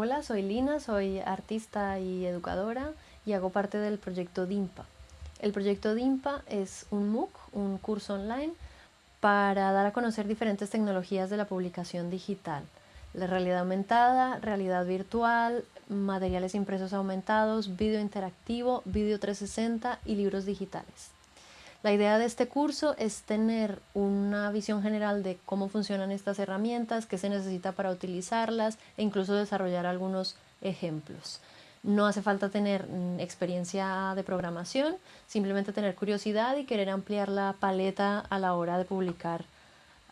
Hola, soy Lina, soy artista y educadora y hago parte del proyecto DIMPA. El proyecto DIMPA es un MOOC, un curso online para dar a conocer diferentes tecnologías de la publicación digital. La realidad aumentada, realidad virtual, materiales impresos aumentados, vídeo interactivo, vídeo 360 y libros digitales. La idea de este curso es tener una visión general de cómo funcionan estas herramientas, qué se necesita para utilizarlas e incluso desarrollar algunos ejemplos. No hace falta tener mm, experiencia de programación, simplemente tener curiosidad y querer ampliar la paleta a la hora de publicar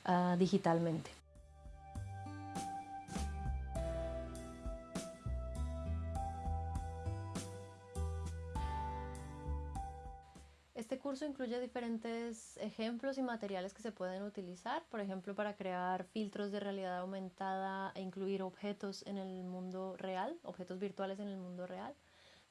uh, digitalmente. Este curso incluye diferentes ejemplos y materiales que se pueden utilizar, por ejemplo, para crear filtros de realidad aumentada e incluir objetos en el mundo real, objetos virtuales en el mundo real,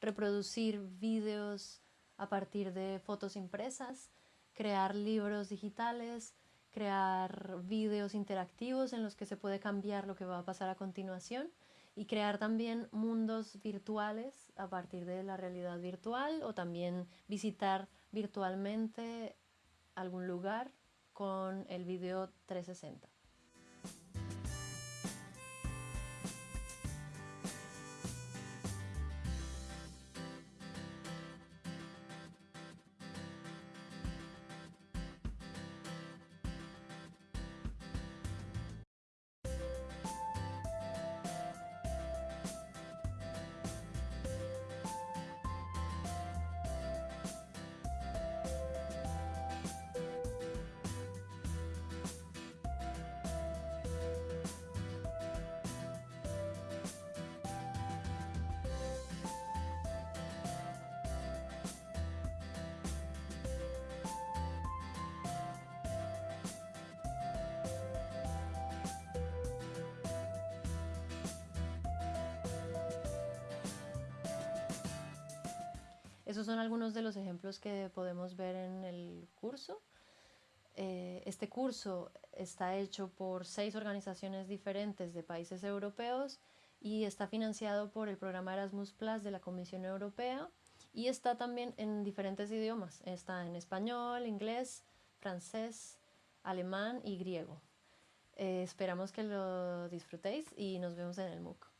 reproducir vídeos a partir de fotos impresas, crear libros digitales, crear vídeos interactivos en los que se puede cambiar lo que va a pasar a continuación y crear también mundos virtuales a partir de la realidad virtual o también visitar virtualmente algún lugar con el video 360. Esos son algunos de los ejemplos que podemos ver en el curso. Eh, este curso está hecho por seis organizaciones diferentes de países europeos y está financiado por el programa Erasmus Plus de la Comisión Europea y está también en diferentes idiomas. Está en español, inglés, francés, alemán y griego. Eh, esperamos que lo disfrutéis y nos vemos en el MOOC.